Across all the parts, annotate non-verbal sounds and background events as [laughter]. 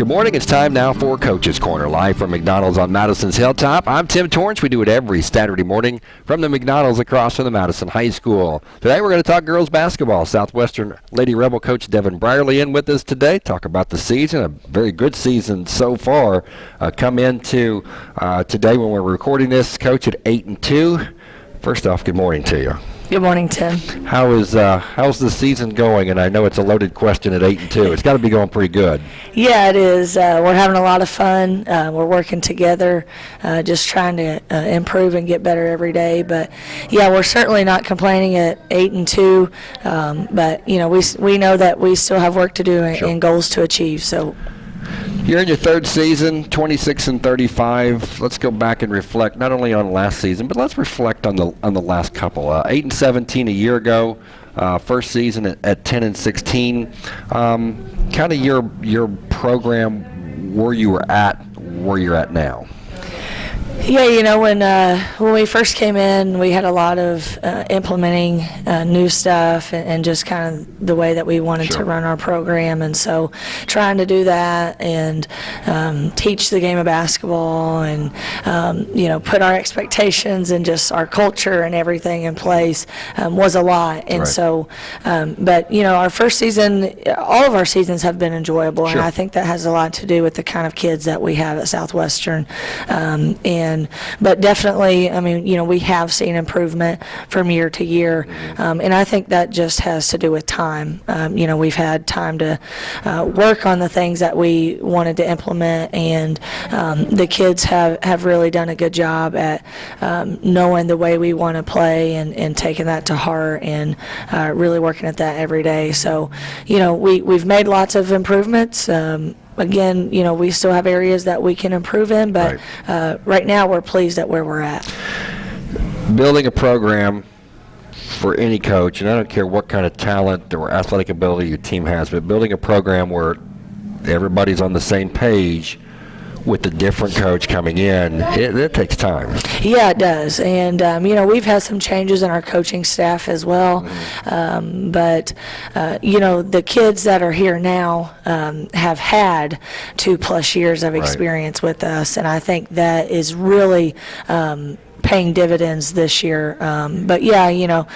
Good morning. It's time now for Coach's Corner, live from McDonald's on Madison's Hilltop. I'm Tim Torrance. We do it every Saturday morning from the McDonald's across from the Madison High School. Today we're going to talk girls basketball. Southwestern Lady Rebel coach Devin Brierly in with us today. Talk about the season, a very good season so far. Uh, come into uh, today when we're recording this, coach at eight and two. First off, good morning to you. Good morning, Tim. How is uh, how's the season going? And I know it's a loaded question at eight and two. It's got to be going pretty good. Yeah, it is. Uh, we're having a lot of fun. Uh, we're working together, uh, just trying to uh, improve and get better every day. But yeah, we're certainly not complaining at eight and two. Um, but you know, we we know that we still have work to do and, Sure. and goals to achieve. So You're in your third season, 26 and 35. Let's go back and reflect not only on last season, but let's reflect on the on the last couple. Uh, 8 and 17 a year ago, uh, first season at, at 10 and 16. Um, kind of your your program, where you were at, where you're at now. Yeah, you know, when uh, when we first came in, we had a lot of uh, implementing uh, new stuff and, and just kind of the way that we wanted Sure. to run our program, and so trying to do that and um, teach the game of basketball, and um, you know, put our expectations and just our culture and everything in place um, was a lot. And Right. so, um, but you know, our first season, all of our seasons have been enjoyable, Sure. and I think that has a lot to do with the kind of kids that we have at Southwestern. Um, and but definitely, I mean, you know, we have seen improvement from year to year, um, and I think that just has to do with time. Um, you know, we've had time to uh, work on the things that we wanted to implement, and um, the kids have have really done a good job at um, knowing the way we want to play and, and taking that to heart and uh, really working at that every day. So, you know, we we've made lots of improvements. Um, again, you know, we still have areas that we can improve in, but Right. uh, right now we're pleased at where we're at. Building a program for any coach, and I don't care what kind of talent or athletic ability your team has, but building a program where everybody's on the same page with the different coach coming in, it, it takes time. Yeah, it does. And, um, you know, we've had some changes in our coaching staff as well. Um, but, uh, you know, the kids that are here now um, have had two plus years of Right. experience with us. And I think that is really. Paying dividends this year. Um, but yeah, you know,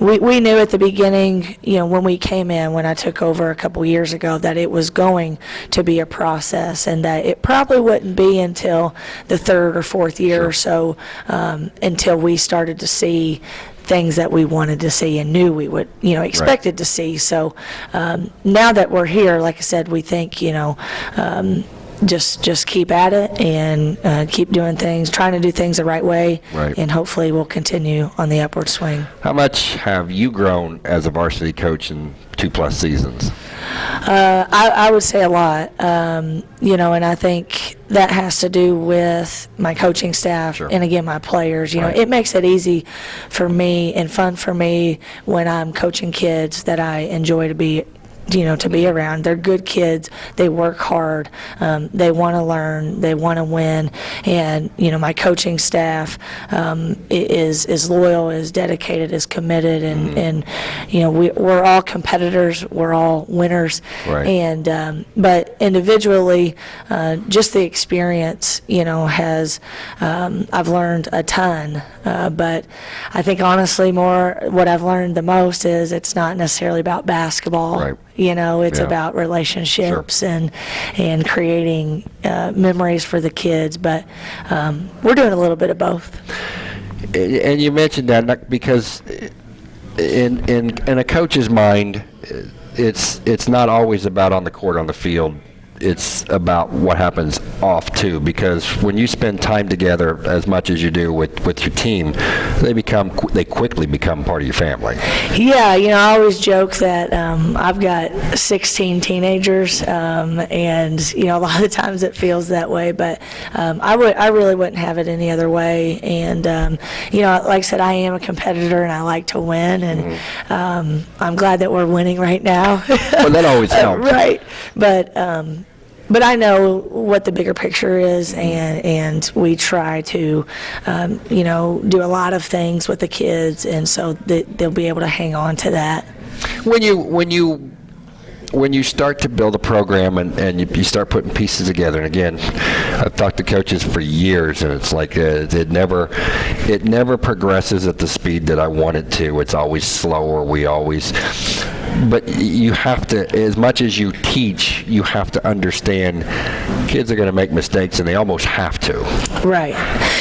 we, we knew at the beginning, you know, when we came in, when I took over a couple years ago, that it was going to be a process and that it probably wouldn't be until the third or fourth year or so um, until we started to see things that we wanted to see and knew we would, you know, expected to see. So um, now that we're here, like I said, we think, you know, um, just just keep at it and uh, keep doing things, trying to do things the right way, Right. and hopefully we'll continue on the upward swing. How much have you grown as a varsity coach in two plus seasons? Uh, I, I would say a lot, um, you know, and I think that has to do with my coaching staff Sure. and again my players. You know, it makes it easy for me and fun for me when I'm coaching kids that I enjoy to be. You know, to be around. They're good kids. They work hard. Um, they want to learn. They want to win. And you know, my coaching staff um, is is loyal, is dedicated, is committed, and Mm-hmm. and you know, we we're all competitors. We're all winners. Right. And um, but individually, uh, just the experience, you know, has um, I've learned a ton. Uh, but I think honestly, more what I've learned the most is it's not necessarily about basketball. Right. You know, it's Yeah. about relationships and and creating uh, memories for the kids. But um, we're doing a little bit of both. And and you mentioned that because in in in a coach's mind, it's it's not always about on the court on the field. It's about what happens off too. Because when you spend time together as much as you do with with your team, they become qu- they quickly become part of your family. Yeah, you know, I always joke that um, I've got 16 teenagers, um, and you know, a lot of the times it feels that way. But um, I would, I really wouldn't have it any other way. And um, you know, like I said, I am a competitor, and I like to win, and um, I'm glad that we're winning right now. Well, that always [laughs] helps. right, but. But I know what the bigger picture is, and and we try to, um, you know, do a lot of things with the kids, and so that they'll be able to hang on to that. When you when you when you start to build a program and, and you, you start putting pieces together, and again, I've talked to coaches for years, and it's like uh, it never, it never progresses at the speed that I want it to. It's always slower. We always, but you have to, as much as you teach, you have to understand kids are going to make mistakes, and they almost have to. Right.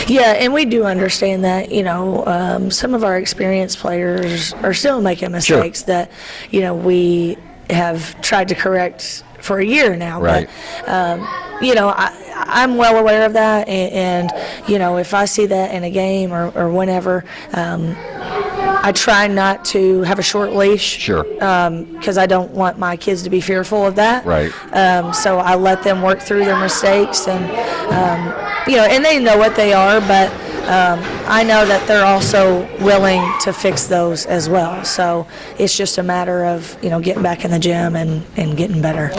Yeah, and we do understand that, you know, um, some of our experienced players are still making mistakes that, you know, we have tried to correct for a year now. Right. But, um, you know, I, I'm well aware of that, and, and, you know, if I see that in a game or, or whenever, um, I try not to have a short leash. Sure. Because I don't want my kids to be fearful of that. Right. Um, so I let them work through their mistakes, and um, you know, and they know what they are, but um, I know that they're also willing to fix those as well. So it's just a matter of you know getting back in the gym and, and getting better.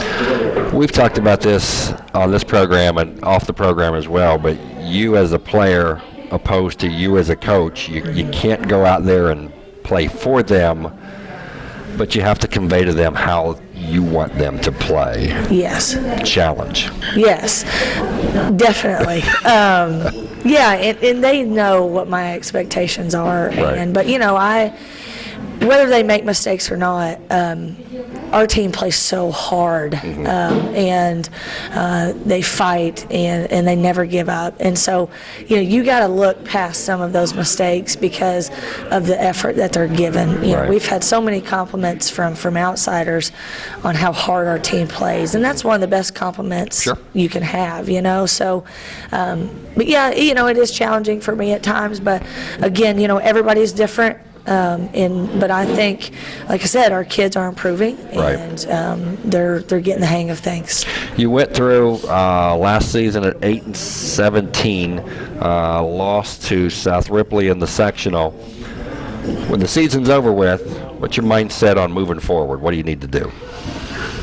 We've talked about this on this program and off the program as well, but you as a player opposed to you as a coach, you, you can't go out there and play for them, but you have to convey to them how you want them to play. Yes. Challenge. Yes, definitely. [laughs] um, yeah, and, and they know what my expectations are, Right. and but you know, I whether they make mistakes or not, um, our team plays so hard, Mm-hmm. um, and uh, they fight and and they never give up, and so you know you got to look past some of those mistakes because of the effort that they're given. You know, Right. we've had so many compliments from from outsiders on how hard our team plays, and that's one of the best compliments Sure. you can have, you know. So, um, but yeah, you know, it is challenging for me at times. But again, you know, everybody's different. Um, and but I think, like I said, our kids are improving, Right. and um, they're they're getting the hang of things. You went through uh, last season at 8 and 17, uh, lost to South Ripley in the sectional. When the season's over with, what's your mindset on moving forward? What do you need to do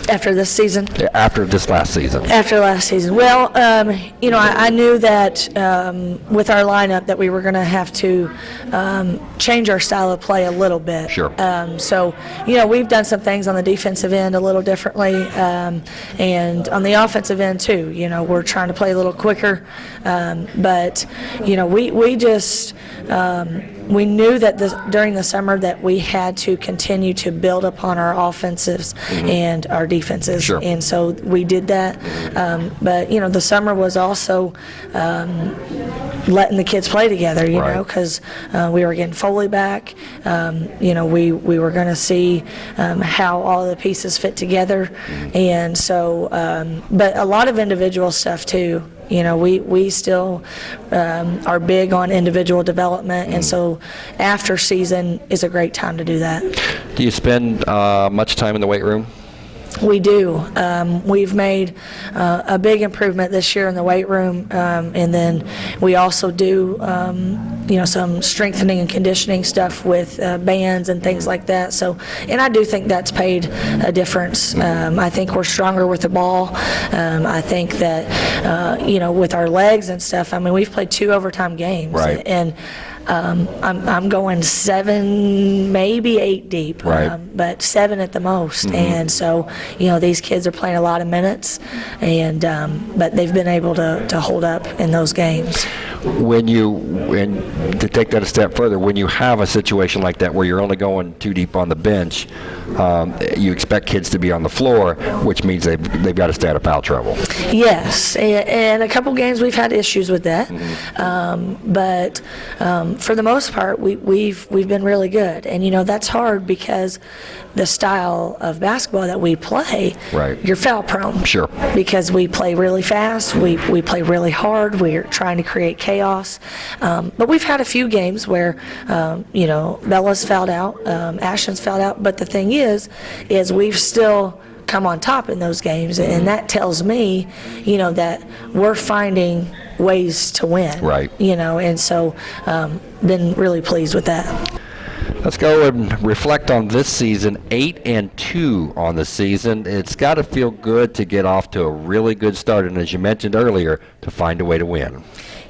After this season, after this last season? after last season, well, um, you know, I, I knew that um, with our lineup that we were going to have to um, change our style of play a little bit. Sure. Um, so, you know, we've done some things on the defensive end a little differently, um, and on the offensive end too. You know, we're trying to play a little quicker, um, but you know, we we just um, we knew that the, during the summer that we had to continue to build upon our offensives and our defenses, Sure. and so we did that. Um, but you know, the summer was also um, letting the kids play together. You Right. know, because uh, we were getting Foley back. Um, you know, we we were going to see um, how all the pieces fit together, and so. Um, but a lot of individual stuff too. You know, we we still um, are big on individual development, and so after season is a great time to do that. Do you spend uh, much time in the weight room? We do. Um, we've made uh, a big improvement this year in the weight room, um, and then we also do, um, you know, some strengthening and conditioning stuff with uh, bands and things like that. So, and I do think that's paid a difference. Um, I think we're stronger with the ball. Um, I think that, uh, you know, with our legs and stuff. I mean, we've played two overtime games, Right. and um, I'm, I'm going seven, maybe eight deep Right. um, but seven at the most. And so, you know, these kids are playing a lot of minutes, and um, but they've been able to, to hold up in those games. When you, when, to take that a step further, when you have a situation like that where you're only going too deep on the bench, um, you expect kids to be on the floor, which means they've, they've got to stay out of foul trouble. Yes, and, and a couple games we've had issues with that, um, but um, for the most part, we, we've we've been really good. And you know that's hard because the style of basketball that we play, Right. you're foul prone. Sure. Because we play really fast, we we play really hard. We're trying to create chaos, um, but we've had a few games where um, you know Bella's fouled out, um, Ashton's fouled out. But the thing is, is we've still come on top in those games, and that tells me, you know, that we're finding ways to win. Right. You know, and so um, been really pleased with that. Let's go and reflect on this season. Eight and two on the season. It's got to feel good to get off to a really good start, and as you mentioned earlier, to find a way to win.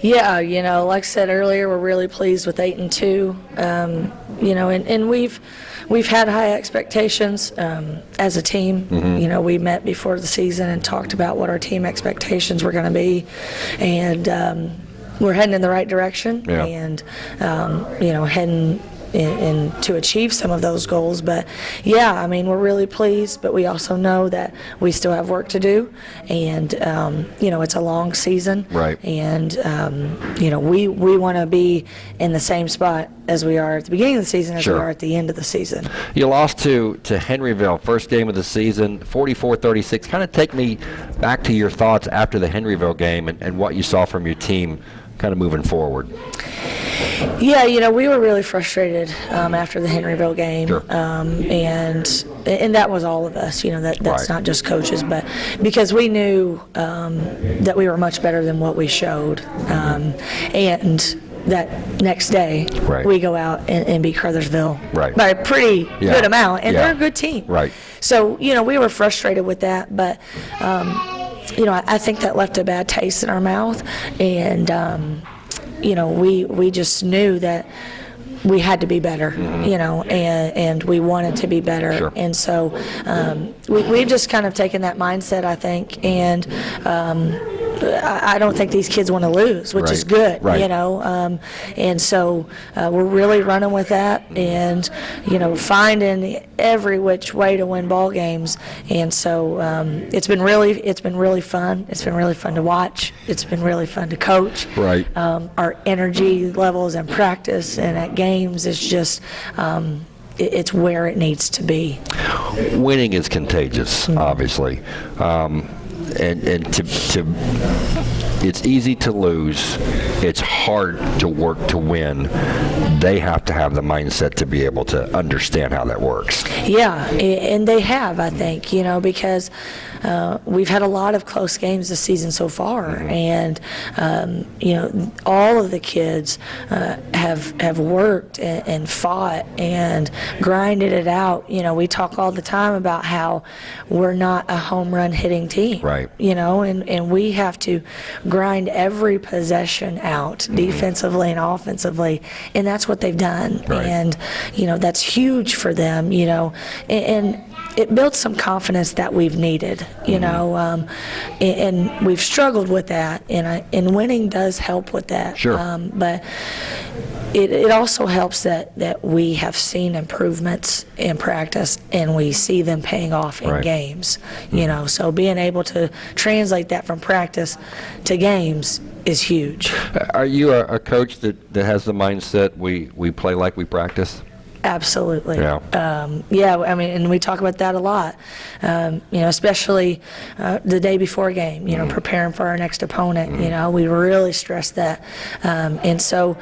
Yeah, you know, like I said earlier, we're really pleased with eight and two. Um, you know, and, and we've we've had high expectations um, as a team. You know, we met before the season and talked about what our team expectations were going to be, and um, we're heading in the right direction. Yeah. And um, you know, heading. In, in to achieve some of those goals, but yeah, I mean we're really pleased, but we also know that we still have work to do, and um, you know it's a long season, Right. and um, you know we we want to be in the same spot as we are at the beginning of the season as Sure. we are at the end of the season. You lost to, to Henryville, first game of the season, 44-36. Kind of take me back to your thoughts after the Henryville game and, and what you saw from your team kind of moving forward. Yeah, you know we were really frustrated um, after the Henryville game, Sure. um, and and that was all of us. You know that that's Right. not just coaches, but because we knew um, that we were much better than what we showed, um, and that next day Right. we go out and, and beat Crothersville Right. by a pretty Yeah. good amount, and Yeah. they're a good team. Right. So you know we were frustrated with that, but um, you know I, I think that left a bad taste in our mouth, and um, you know we we just knew that we had to be better, you know, and and we wanted to be better. Sure. and so um, we we've just kind of taken that mindset, I think, and. Um, I don't think these kids want to lose, which is good, Right. you know. Um, and so uh, we're really running with that, and you know, finding every which way to win ball games. And so um, it's been really, it's been really fun. It's been really fun to watch. It's been really fun to coach. Right. Um, our energy levels in practice and at games is just. Um, it's where it needs to be. winning is contagious, Mm-hmm. obviously, um, and and to to it's easy to lose. It's hard to work to win. They have to have the mindset to be able to understand how that works. Yeah, and they have, I think, you know, because uh, we've had a lot of close games this season so far, and um, you know, all of the kids uh, have have worked and, and fought and grinded it out. You know, we talk all the time about how we're not a home run hitting team, Right. You know, and and we have to grind every possession out defensively and offensively, and that's what they've done, Right. and you know that's huge for them. You know, and. and it builds some confidence that we've needed, you know, um, and, and we've struggled with that, and I, and winning does help with that. Sure. Um, but it, it also helps that, that we have seen improvements in practice and we see them paying off in Right. games, you know. So being able to translate that from practice to games is huge. Are you a, a coach that, that has the mindset we, we play like we practice? Absolutely. Yeah. Um, yeah, I mean, and we talk about that a lot. Um, you know, especially uh, the day before game. Mm-hmm. You know, preparing for our next opponent. You know, we really stress that, um, and so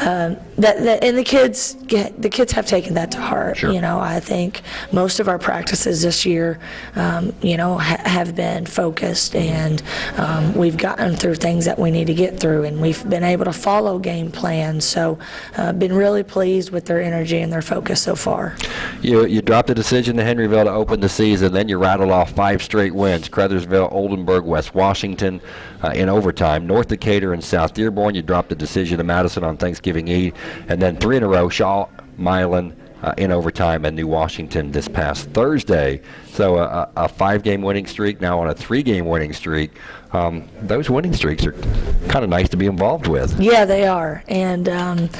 um, that, that and the kids get the kids have taken that to heart. Sure. You know, I think most of our practices this year, um, you know, ha- have been focused, and um, we've gotten through things that we need to get through, and we've been able to follow game plans. So, uh, been really pleased with their energy and their focus so far. You, you dropped the decision to Henryville to open the season, then you rattled off five straight wins Crothersville, Oldenburg, West Washington uh, in overtime, North Decatur, and South Dearborn. You dropped the decision to Madison on Thanksgiving Eve, and then three in a row Shawe, Milan, uh, in overtime, and New Washington this past Thursday. So a, a a five game winning streak, now on a three game winning streak. Um, those winning streaks are kind of nice to be involved with. Yeah, they are, and um,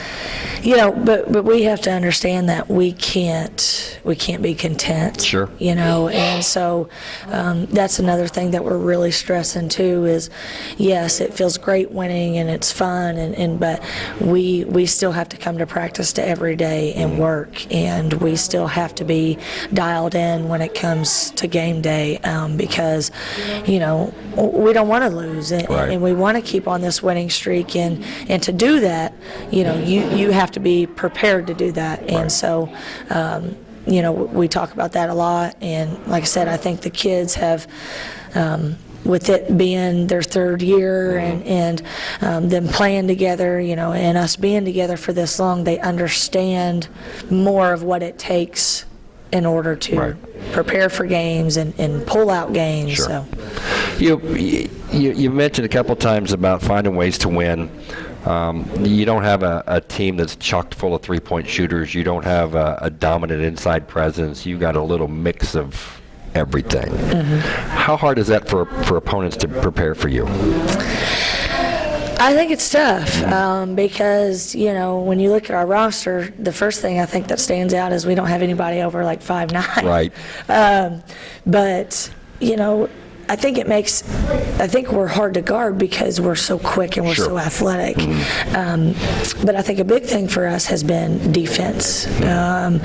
you know, but but we have to understand that we can't we can't be content. Sure. You know, and so um, that's another thing that we're really stressing too. Is yes, it feels great winning and it's fun, and, and but we we still have to come to practice to every day and work, and we still have to be dialed in when it comes to game day um, because you know we don't want to lose, and, Right. and we want to keep on this winning streak and and to do that you know you you have to be prepared to do that and Right. so um, you know we talk about that a lot and like I said I think the kids have um, with it being their third year and, and um, them playing together, you know, and us being together for this long, they understand more of what it takes in order to Right. prepare for games and, and pull out games. Sure. So You, you you mentioned a couple times about finding ways to win. Um, you don't have a, a team that's chocked full of three-point shooters. You don't have a, a dominant inside presence. You've got a little mix of everything. How hard is that for for opponents to prepare for you? I think it's tough um, because you know when you look at our roster, the first thing I think that stands out is we don't have anybody over like five [laughs] nine. Right. Um, but you know, I think it makes. I think we're hard to guard because we're so quick and we're Sure. so athletic. Um, but I think a big thing for us has been defense. Um,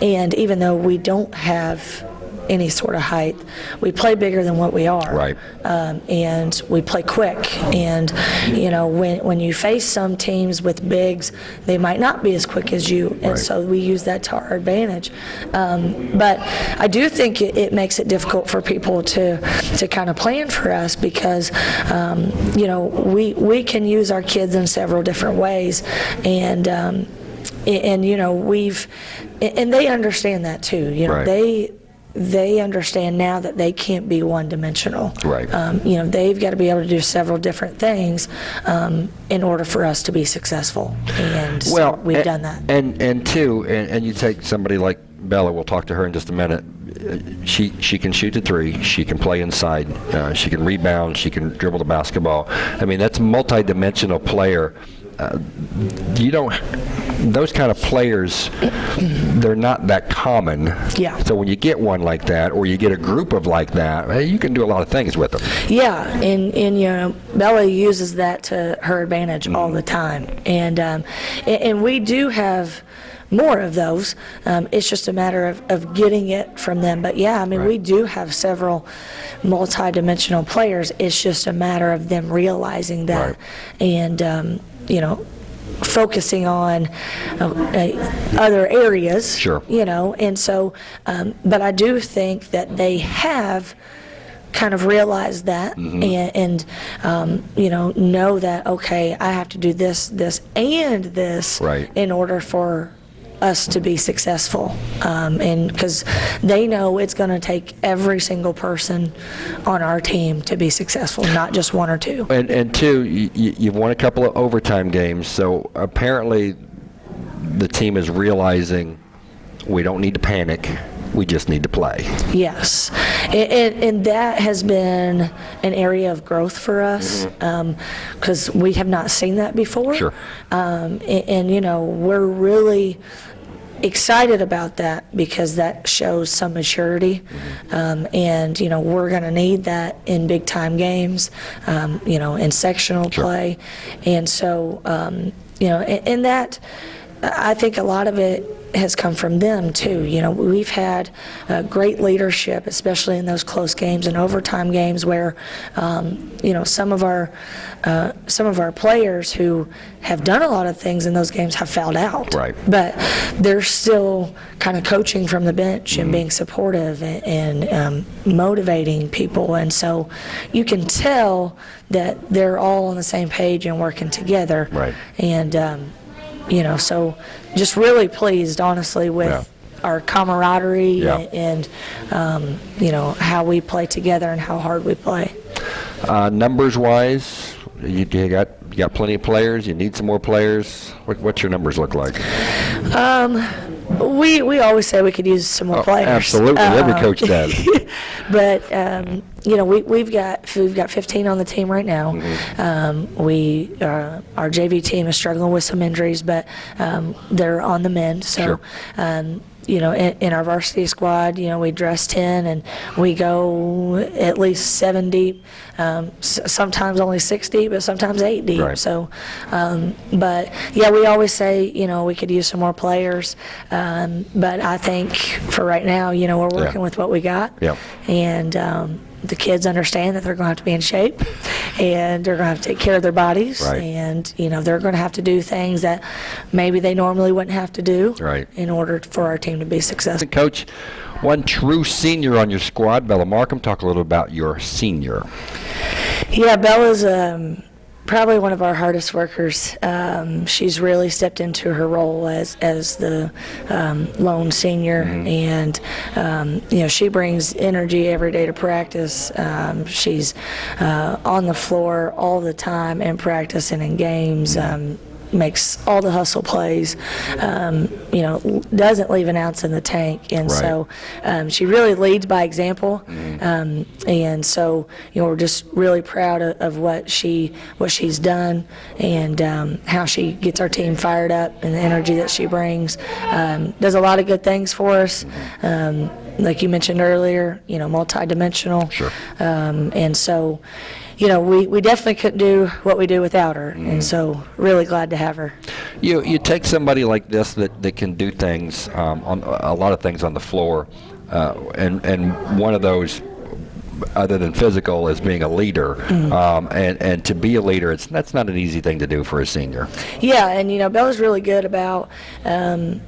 and even though we don't have any sort of height, we play bigger than what we are Right. um, and we play quick. And you know, when when you face some teams with bigs, they might not be as quick as you, and Right. so we use that to our advantage. Um, but I do think it, it makes it difficult for people to to kind of plan for us because um, you know we we can use our kids in several different ways, and. Um, and you know we've and they understand that too you know Right. they they understand now that they can't be one dimensional Right. um, you know, they've got to be able to do several different things um, in order for us to be successful. And so Well, we've a- done that. And and two, and, and you take somebody like Bella. We'll talk to her in just a minute. Uh, She she can shoot the three. She can play inside. Uh, she can rebound. She can dribble the basketball. I mean, that's a multi-dimensional player. Uh, you don't. Those kind of players, they're not that common. Yeah. So when you get one like that, or you get a group of like that, hey, you can do a lot of things with them. Yeah, and, and you know, Bella uses that to her advantage all the time. And, um, and, and we do have more of those. Um, it's just a matter of, of getting it from them. But yeah, I mean, we do have several multi-dimensional players. It's just a matter of them realizing that Right. and, um, you know, focusing on uh, uh, other areas. Sure. You know, and so, um, but I do think that they have kind of realized that Mm-hmm. and, and um, you know know that okay I have to do this this and this Right. in order for us to be successful um, and because they know it's going to take every single person on our team to be successful not just one or two And and two, you, you've won a couple of overtime games, so apparently the team is realizing we don't need to panic. We just need to play. Yes, and, and, and that has been an area of growth for us because we have not seen that before. Sure. Um, and, and you know we're really excited about that because that shows some maturity, um, and you know we're going to need that in big time games, um, you know, in sectional play, and so um, you know, and, and that I think a lot of it has come from them too. You know, we've had uh, great leadership, especially in those close games and overtime games, where um, you know some of our uh, some of our players who have done a lot of things in those games have fouled out. Right. But they're still kind of coaching from the bench and being supportive and, and um, motivating people, and so you can tell that they're all on the same page and working together. Right. And um, you know, so just really pleased, honestly, with Yeah. our camaraderie Yeah. and, um, you know, how we play together and how hard we play. Uh, numbers wise, you, you got you got plenty of players. You need some more players. What, what's your numbers look like? Um, We, we always say we could use some more Oh, players. absolutely. Every Um, coach does. [laughs] but um, you know, we we've got we've got 15 on the team right now. Mm-hmm. Um, we uh, our JV team is struggling with some injuries, but um, they're on the mend. So. Sure. You know, in, in our varsity squad, you know, we dress 10 and we go at least seven deep, um, s- sometimes only six deep, but sometimes eight deep. Right. So, um, but yeah, we always say, you know, we could use some more players. Um, but I think for right now, you know, we're Yeah. working with what we got. Yeah. And um, the kids understand that they're going to have to be in shape and they're going to have to take care of their bodies. Right. And, you know, they're going to have to do things that maybe they normally wouldn't have to do. Right. In order for our team to be successful. Coach, one true senior on your squad, Bella Markham. Talk a little about your senior. Yeah, Bella's um, probably one of our hardest workers. Um, she's really stepped into her role as as the um, lone senior, and um, you know she brings energy every day to practice. Um, she's uh, on the floor all the time in practice and in games. Um, makes all the hustle plays, um, you know, doesn't leave an ounce in the tank. And Right. so um, she really leads by example. Um, and so, you know, we're just really proud of, of what she what she's done and um, how she gets our team fired up and the energy that she brings. Um, does a lot of good things for us. Um, like you mentioned earlier, you know, multidimensional. Sure. Um, and so, you know, we, we definitely couldn't do what we do without her. And so, really glad to have her. You you take somebody like this that, that can do things um, on a lot of things on the floor, uh, and and one of those, other than physical, is being a leader. Um, and and to be a leader, it's that's not an easy thing to do for a senior. Yeah, and you know, Bella's really good about um,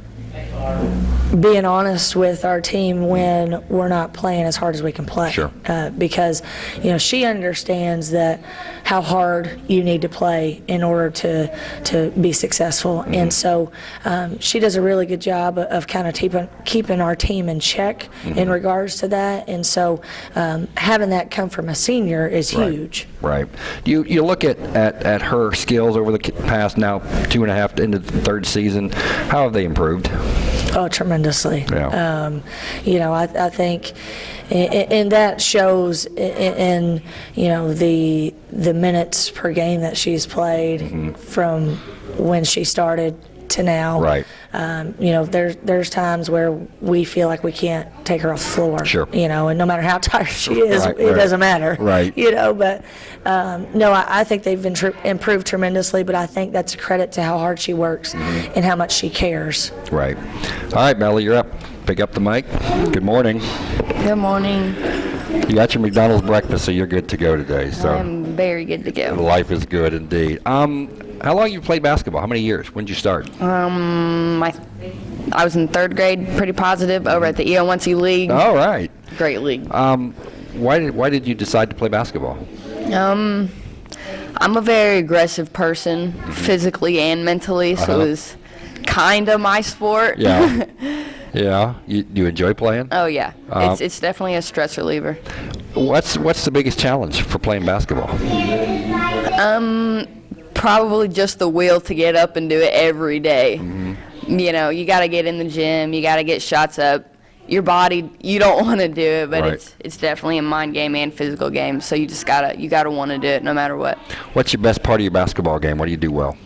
being honest with our team when we're not playing as hard as we can play. Sure. Uh, because, you know, she understands that how hard you need to play in order to to be successful, and so um, she does a really good job of, kind of keeping keeping our team in check in regards to that, and so um, having that come from a senior is Right. huge. Right. You you look at, at, at her skills over the past now two and a half into the third season. How have they improved? Oh, tremendously. Yeah. Um, you know, I, I think, a- a- and that shows i- i- in, you know, the the minutes per game that she's played Mm-hmm. from when she started to now. Right. Um, you know, there's there's times where we feel like we can't take her off the floor. Sure. You know, and no matter how [laughs] tired she is, Right, it right. doesn't matter. Right. [laughs] You know, but um, no, I, I think they've been tr- improved tremendously. But I think that's a credit to how hard she works Mm-hmm. and how much she cares. Right. All right, Melly, you're up. Pick up the mic. Good morning. Good morning. You got your McDonald's breakfast, so you're good to go today. So I'm very good to go. life is good indeed. Um, how long you played basketball? How many years? When did you start? Um, my, I was in third grade, pretty positive, over at the E EO1C League. All right. Great league. Um, why did why did you decide to play basketball? Um, I'm a very aggressive person, physically and mentally, so Uh-huh. it was kind of my sport. Yeah. [laughs] yeah. You, you enjoy playing? oh yeah, Uh, it's it's definitely a stress reliever. What's what's the biggest challenge for playing basketball? Um, probably just the will to get up and do it every day. Mm-hmm. You know, you got to get in the gym, you got to get shots up. Your body, you don't [laughs] want to do it, but Right. it's it's definitely a mind game and physical game. So you just gotta you gotta want to do it no matter what. What's your best part of your basketball game? What do you do well?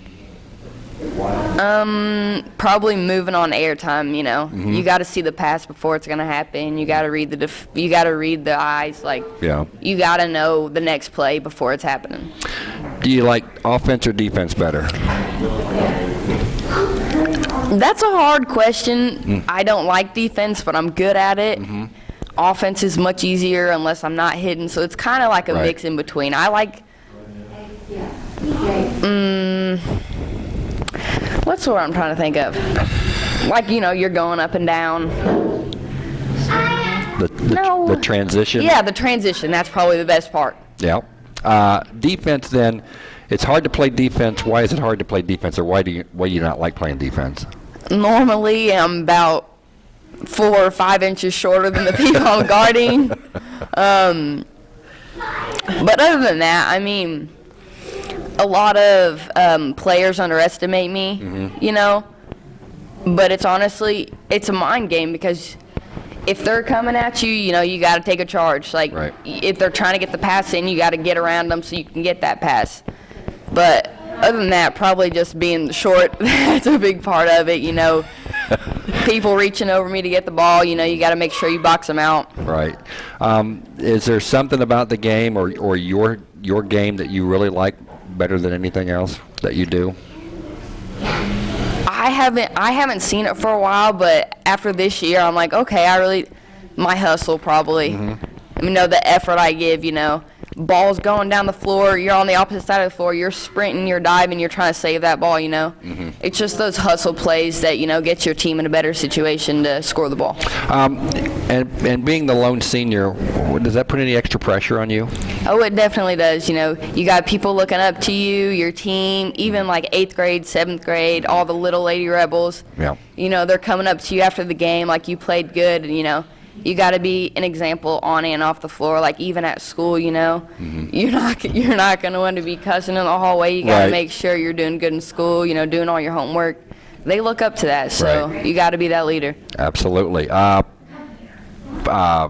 Um, probably moving on airtime. You know, Mm-hmm. you got to see the pass before it's gonna happen. You got to read the def- you got to read the eyes. Like Yeah. you got to know the next play before it's happening. Do you like offense or defense better? That's a hard question. Mm. I don't like defense, but I'm good at it. Mm-hmm. Offense is much easier unless I'm not hidden, so it's kind of like a Right. mix in between. I like. Mm, what's the word I'm trying to think of? Like you know, you're going up and down. The the, No. the transition. Yeah, the transition. That's probably the best part. Yeah. Uh, defense then, it's hard to play defense. Why is it hard to play defense, or why do you why do you not like playing defense? Normally, I'm about four or five inches shorter than the people I'm [laughs] guarding. Um, but other than that, I mean, a lot of um, players underestimate me, Mm-hmm. you know. But it's honestly, it's a mind game because if they're coming at you, you know, you got to take a charge. Like, Right. if they're trying to get the pass in, you got to get around them so you can get that pass. But other than that, probably just being short, [laughs] that's a big part of it, you know. [laughs] People reaching over me to get the ball, you know, you got to make sure you box them out. Right. Um, is there something about the game or or your your game that you really like better than anything else that you do? I haven't I haven't seen it for a while, but after this year, I'm like, okay, I really my hustle probably. Mm-hmm. I mean, know the effort I give, you know, ball's going down the floor, you're on the opposite side of the floor, you're sprinting, you're diving, you're trying to save that ball, you know? It's just those hustle plays that, you know, get your team in a better situation to score the ball. Um, and and being the lone senior, does that put any extra pressure on you? Oh, it definitely does. You know, you got people looking up to you, your team, even like eighth grade, seventh grade, all the little lady rebels. Yeah. You know, they're coming up to you after the game like you played good, and you know, you got to be an example on and off the floor. Like even at school, you know, you're not you're not gonna want to be cussing in the hallway. You got to Right. make sure you're doing good in school. You know, doing all your homework. They look up to that, so Right. you got to be that leader. Absolutely. Uh, uh,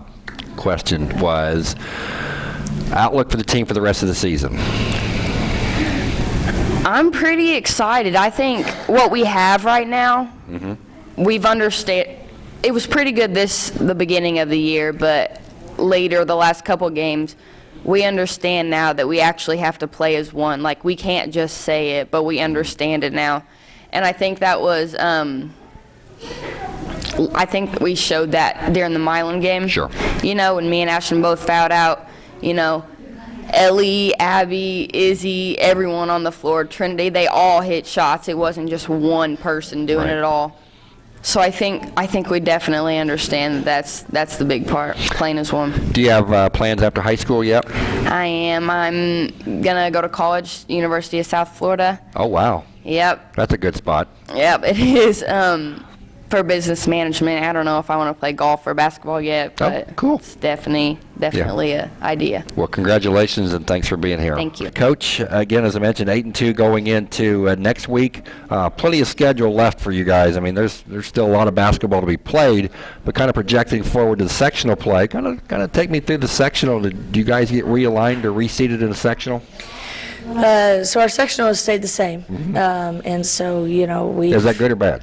question was outlook for the team for the rest of the season. I'm pretty excited. I think what we have right now, we've understand. It was pretty good this the beginning of the year, but later the last couple games, we understand now that we actually have to play as one. Like we can't just say it, but we understand it now, and I think that was. Um, I think we showed that during the Milan game. Sure. You know, when me and Ashton both fouled out, you know, Ellie, Abby, Izzy, everyone on the floor, Trinity, they all hit shots. It wasn't just one person doing Right. it all. So I think I think we definitely understand that that's that's the big part, playing as one. Do you have uh, plans after high school yet? I am. I'm gonna go to college, University of South Florida. Oh wow, Yep, that's a good spot. yep. It is um, for business management. I don't know if I want to play golf or basketball yet, Oh, but cool. it's definitely definitely a idea. Well, congratulations and thanks for being here. Thank you. Coach. Again, as I mentioned, eight and two going into uh, next week. Uh, plenty of schedule left for you guys. I mean, there's there's still a lot of basketball to be played, but kind of projecting forward to the sectional play. Kind of kind of take me through the sectional. Do you guys get realigned or reseated in the sectional? Uh, so our sectional has stayed the same. Um, and so, you know, we. Is that good or bad?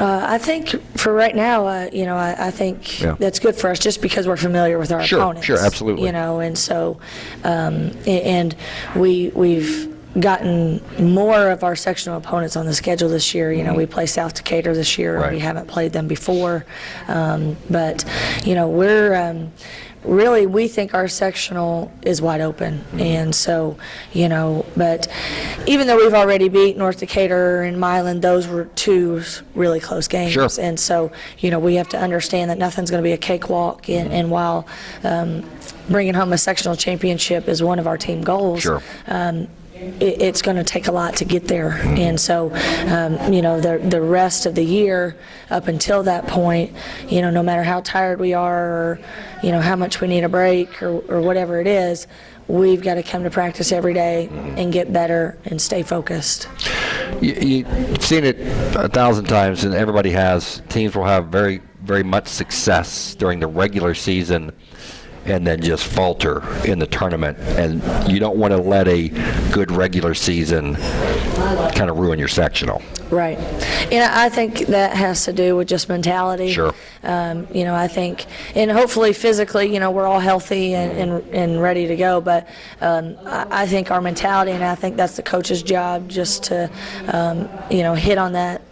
Uh, I think for right now, uh, you know, I, I think Yeah. that's good for us just because we're familiar with our Sure, opponents. sure, absolutely. You know, and so, um, a- and we we've gotten more of our sectional opponents on the schedule this year. You know, we play South Decatur this year. Mm-hmm. Right. We haven't played them before, um, but you know, we're. Um, Really, we think our sectional is wide open, Mm-hmm. and so, you know, but even though we've already beat North Decatur and Milan, those were two really close games. Sure. And so, you know, we have to understand that nothing's going to be a cakewalk. And, Mm-hmm. and while um, bringing home a sectional championship is one of our team goals, Sure. um, it, it's going to take a lot to get there. And so, um, you know, the, the rest of the year up until that point, you know, no matter how tired we are or, you know, how much we need a break or, or whatever it is, we've got to come to practice every day and get better and stay focused. You, you've seen it a thousand times, and everybody has. Teams will have very, very much success during the regular season, and then just falter in the tournament. And you don't want to let a good regular season kind of ruin your sectional. Right. And I I think that has to do with just mentality. Sure. Um, you know, I think, and hopefully physically, you know, we're all healthy and, and, and ready to go. But um, I, I think our mentality, and I think that's the coach's job, just to, um, you know, hit on that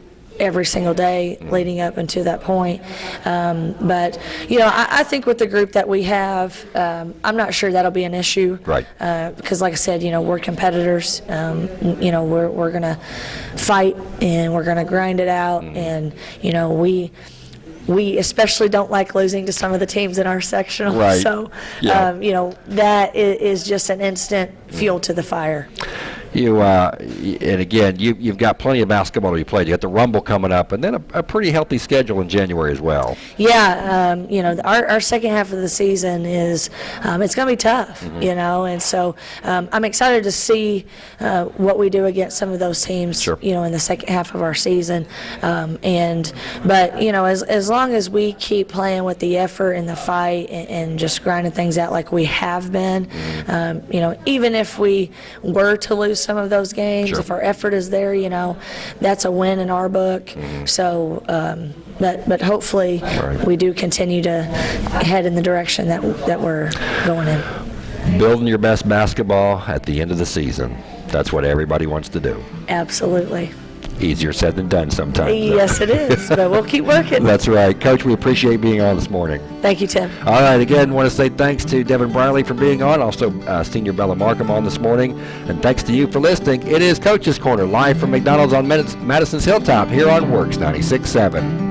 every single day leading up until that point. Um, but, you know, I, I think with the group that we have, um, I'm not sure that'll be an issue. Right. Uh, because like I said, you know, we're competitors. Um, you know, we're, we're going to fight and we're going to grind it out. Mm-hmm. And, you know, we, we especially don't like losing to some of the teams in our sectional. [laughs] Right. So, Yeah. um, you know, that is, just an instant fuel to the fire. You uh, and again, you, you've got plenty of basketball to be played. You got the Rumble coming up, and then a, a pretty healthy schedule in January as well. Yeah, um, you know, our, our second half of the season is, um, it's going to be tough, Mm-hmm. you know, and so um, I'm excited to see uh, what we do against some of those teams, Sure. you know, in the second half of our season. Um, and, but, you know, as, as long as we keep playing with the effort and the fight and, and just grinding things out like we have been, Mm-hmm. um, you know, even if we were to lose some of those games, Sure. if our effort is there, you know, that's a win in our book. So, um, but, but hopefully Right. we do continue to head in the direction that, that we're going in. Building your best basketball at the end of the season. That's what everybody wants to do. Absolutely. Easier said than done sometimes. Yes, it is, but we'll keep working. [laughs] That's right. Coach, we appreciate being on this morning. Thank you, Tim. All right, again, want to say thanks to Devin Briley for being on, also uh, Senior Bella Markham on this morning, and thanks to you for listening. It is Coach's Corner, live from McDonald's on Madison's Hilltop here on WORX 96.7.